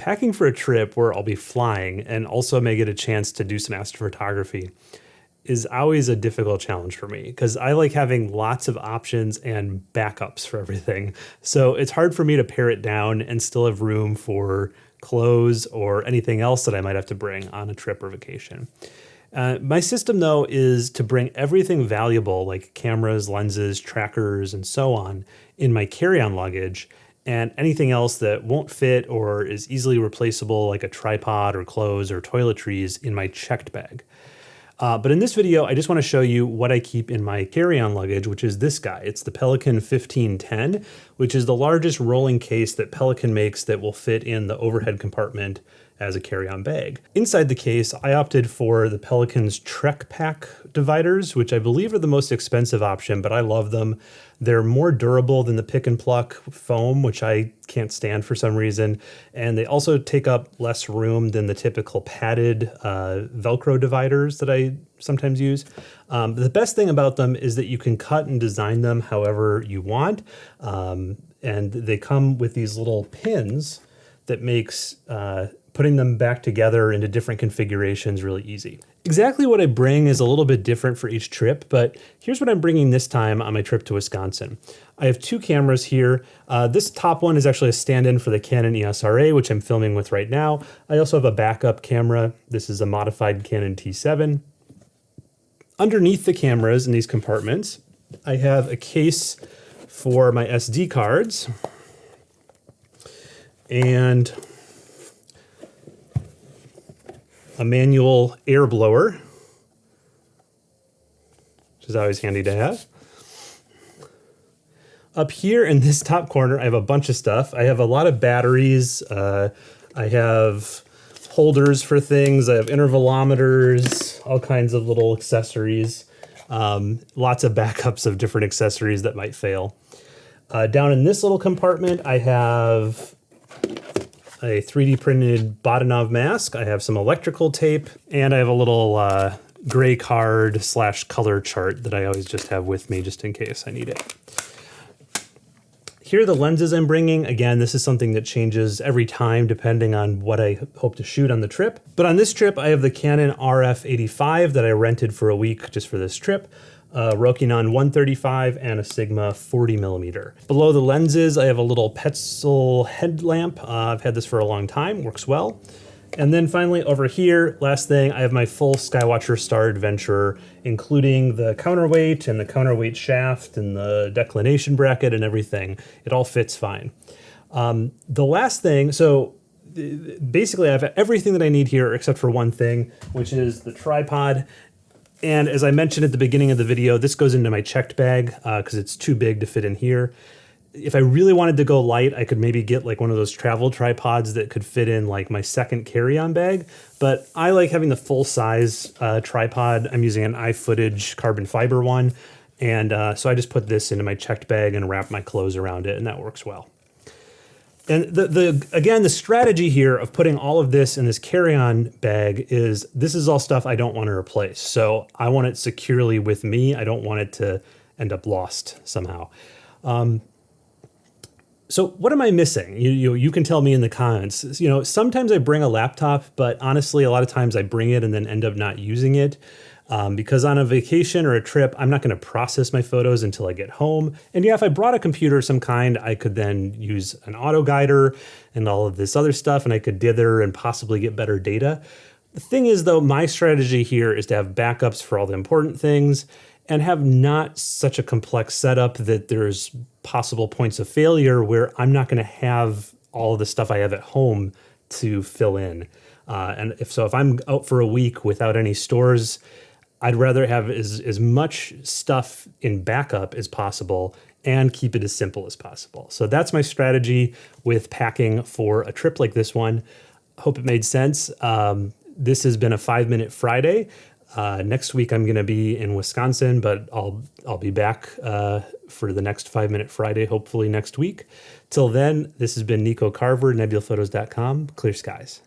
Packing for a trip where I'll be flying and also may get a chance to do some astrophotography is always a difficult challenge for me because I like having lots of options and backups for everything. So it's hard for me to pare it down and still have room for clothes or anything else that I might have to bring on a trip or vacation. Uh, my system, though, is to bring everything valuable like cameras, lenses, trackers, and so on in my carry on luggage, and anything else that won't fit or is easily replaceable, like a tripod or clothes or toiletries, in my checked bag. Uh, but in this video, I just want to show you what I keep in my carry-on luggage, which is this guy. It's the Pelican 1510, which is the largest rolling case that Pelican makes that will fit in the overhead compartment as a carry-on bag. Inside the case, I opted for the Pelican's TrekPak dividers, which I believe are the most expensive option, but I love them. They're more durable than the pick and pluck foam, which I can't stand for some reason. And they also take up less room than the typical padded uh, Velcro dividers that I sometimes use. Um, the best thing about them is that you can cut and design them however you want. Um, and they come with these little pins that makes uh, putting them back together into different configurations really easy. Exactly what I bring is a little bit different for each trip, but here's what I'm bringing this time on my trip to Wisconsin. I have two cameras here. Uh, this top one is actually a stand-in for the Canon EOS RA, which I'm filming with right now. I also have a backup camera. This is a modified Canon T7. Underneath the cameras in these compartments, I have a case for my SD cards and a manual air blower, which is always handy to have. Up here in this top corner, I have a bunch of stuff. I have a lot of batteries. Uh, I have holders for things. I have intervalometers, all kinds of little accessories. Um, lots of backups of different accessories that might fail. Uh, down in this little compartment, I have a 3D printed Bahtinov mask. I have some electrical tape, and I have a little uh, gray card slash color chart that I always just have with me just in case I need it. Here are the lenses I'm bringing. Again, this is something that changes every time depending on what I hope to shoot on the trip. But on this trip, I have the Canon RF85 that I rented for a week just for this trip a Rokinon 135 and a Sigma 40 millimeter. Below the lenses, I have a little Petzl headlamp. Uh, I've had this for a long time, works well. And then finally over here, last thing, I have my full Skywatcher Star Adventurer, including the counterweight and the counterweight shaft and the declination bracket and everything. It all fits fine. Um, the last thing, so basically I have everything that I need here except for one thing, which is the tripod and as I mentioned at the beginning of the video, this goes into my checked bag because uh, it's too big to fit in here. If I really wanted to go light, I could maybe get like one of those travel tripods that could fit in like my second carry-on bag. But I like having the full size uh, tripod. I'm using an iFootage carbon fiber one. And uh, so I just put this into my checked bag and wrap my clothes around it and that works well. And the, the again, the strategy here of putting all of this in this carry-on bag is this is all stuff I don't want to replace. So I want it securely with me. I don't want it to end up lost somehow. Um, so what am I missing? You, you, you can tell me in the comments. You know, sometimes I bring a laptop, but honestly, a lot of times I bring it and then end up not using it. Um, because on a vacation or a trip, I'm not going to process my photos until I get home. And yeah, if I brought a computer of some kind, I could then use an auto guider and all of this other stuff, and I could dither and possibly get better data. The thing is, though, my strategy here is to have backups for all the important things and have not such a complex setup that there's possible points of failure where I'm not going to have all the stuff I have at home to fill in. Uh, and if so, if I'm out for a week without any stores, I'd rather have as, as much stuff in backup as possible and keep it as simple as possible. So that's my strategy with packing for a trip like this one. Hope it made sense. Um, this has been a five minute Friday. Uh, next week I'm going to be in Wisconsin, but I'll I'll be back uh, for the next five minute Friday, hopefully next week. Till then, this has been Nico Carver, nebulaphotos.com. Clear skies.